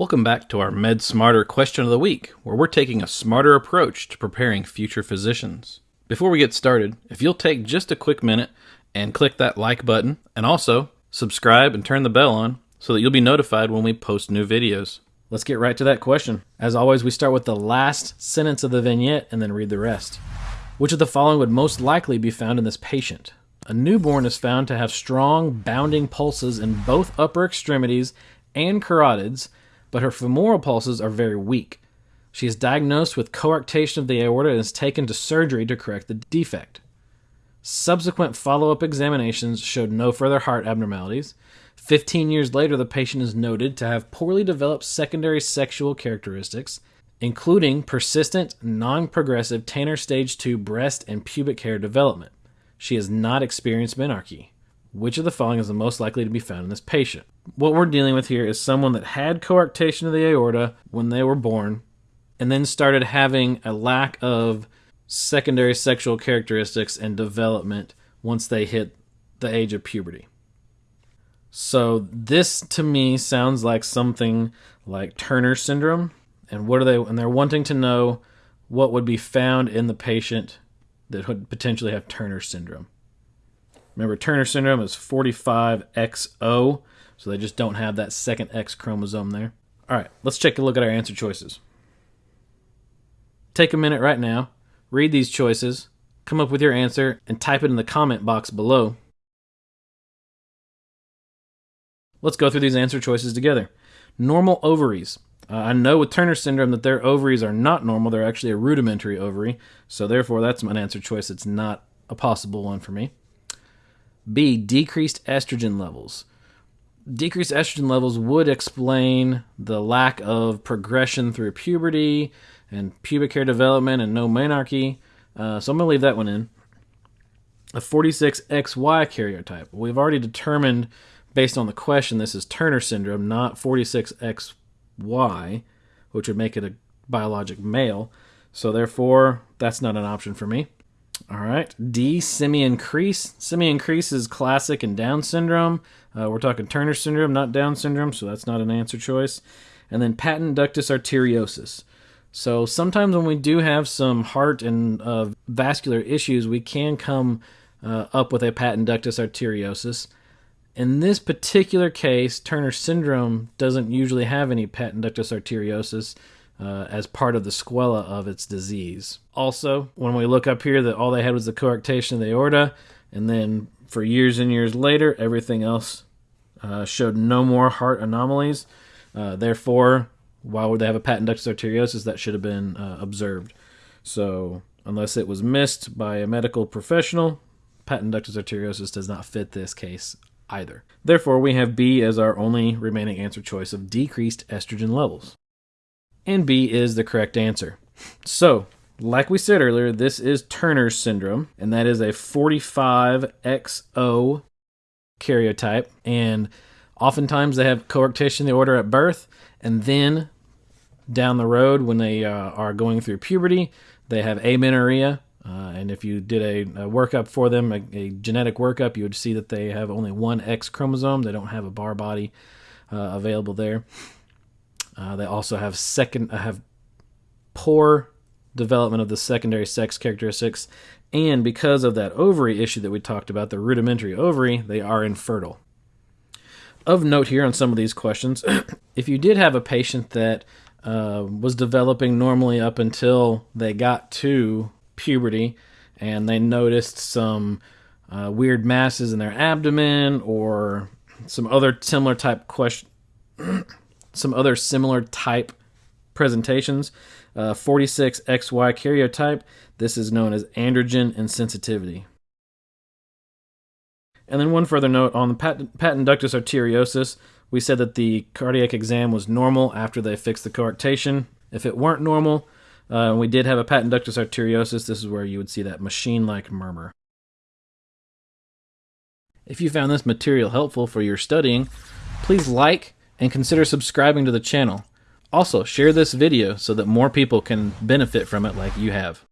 Welcome back to our Med Smarter question of the week, where we're taking a smarter approach to preparing future physicians. Before we get started, if you'll take just a quick minute and click that like button, and also subscribe and turn the bell on so that you'll be notified when we post new videos. Let's get right to that question. As always, we start with the last sentence of the vignette and then read the rest. Which of the following would most likely be found in this patient? A newborn is found to have strong bounding pulses in both upper extremities and carotids but her femoral pulses are very weak. She is diagnosed with coarctation of the aorta and is taken to surgery to correct the defect. Subsequent follow up examinations showed no further heart abnormalities. 15 years later, the patient is noted to have poorly developed secondary sexual characteristics, including persistent, non progressive Tanner stage 2 breast and pubic hair development. She has not experienced menarche. Which of the following is the most likely to be found in this patient? What we're dealing with here is someone that had coarctation of the aorta when they were born and then started having a lack of secondary sexual characteristics and development once they hit the age of puberty. So this to me sounds like something like Turner syndrome. And what are they and they're wanting to know what would be found in the patient that would potentially have Turner syndrome. Remember, Turner syndrome is 45XO, so they just don't have that second X chromosome there. All right, let's take a look at our answer choices. Take a minute right now, read these choices, come up with your answer, and type it in the comment box below. Let's go through these answer choices together. Normal ovaries. Uh, I know with Turner syndrome that their ovaries are not normal. They're actually a rudimentary ovary. So therefore, that's an answer choice. It's not a possible one for me. B. Decreased estrogen levels. Decreased estrogen levels would explain the lack of progression through puberty and pubic hair development and no menarche. Uh, so I'm going to leave that one in. A 46XY karyotype. We've already determined, based on the question, this is Turner syndrome, not 46XY, which would make it a biologic male. So therefore, that's not an option for me. All right. D, simian crease. Simian crease is classic in Down syndrome. Uh, we're talking Turner syndrome, not Down syndrome, so that's not an answer choice. And then patent ductus arteriosus. So sometimes when we do have some heart and uh, vascular issues, we can come uh, up with a patent ductus arteriosus. In this particular case, Turner syndrome doesn't usually have any patent ductus arteriosus uh, as part of the sequela of its disease. Also, when we look up here, that all they had was the coarctation of the aorta, and then for years and years later, everything else uh, showed no more heart anomalies. Uh, therefore, why would they have a patent ductus arteriosus that should have been uh, observed? So, unless it was missed by a medical professional, patent ductus arteriosus does not fit this case either. Therefore, we have B as our only remaining answer choice of decreased estrogen levels and B is the correct answer. So, like we said earlier, this is Turner syndrome, and that is a 45XO karyotype. And oftentimes they have coarctation of the aorta at birth, and then down the road when they uh, are going through puberty, they have amenorrhea. Uh, and if you did a, a workup for them, a, a, genetic workup, you would see that they have only one X chromosome. They don't have a Barr body uh, available there. Uh, they also have second uh, have poor development of the secondary sex characteristics, and because of that ovary issue that we talked about, the rudimentary ovary, they are infertile. Of note here on some of these questions, if you did have a patient that uh, was developing normally up until they got to puberty and they noticed some uh, weird masses in their abdomen or some other similar type question some other similar type presentations. Uh, 46XY karyotype, this is known as androgen insensitivity. And then one further note on the patent, patent ductus arteriosus, we said that the cardiac exam was normal after they fixed the coarctation. If it weren't normal, uh, we did have a patent ductus arteriosus, this is where you would see that machine-like murmur. If you found this material helpful for your studying, please like, and consider subscribing to the channel. Also, share this video so that more people can benefit from it like you have.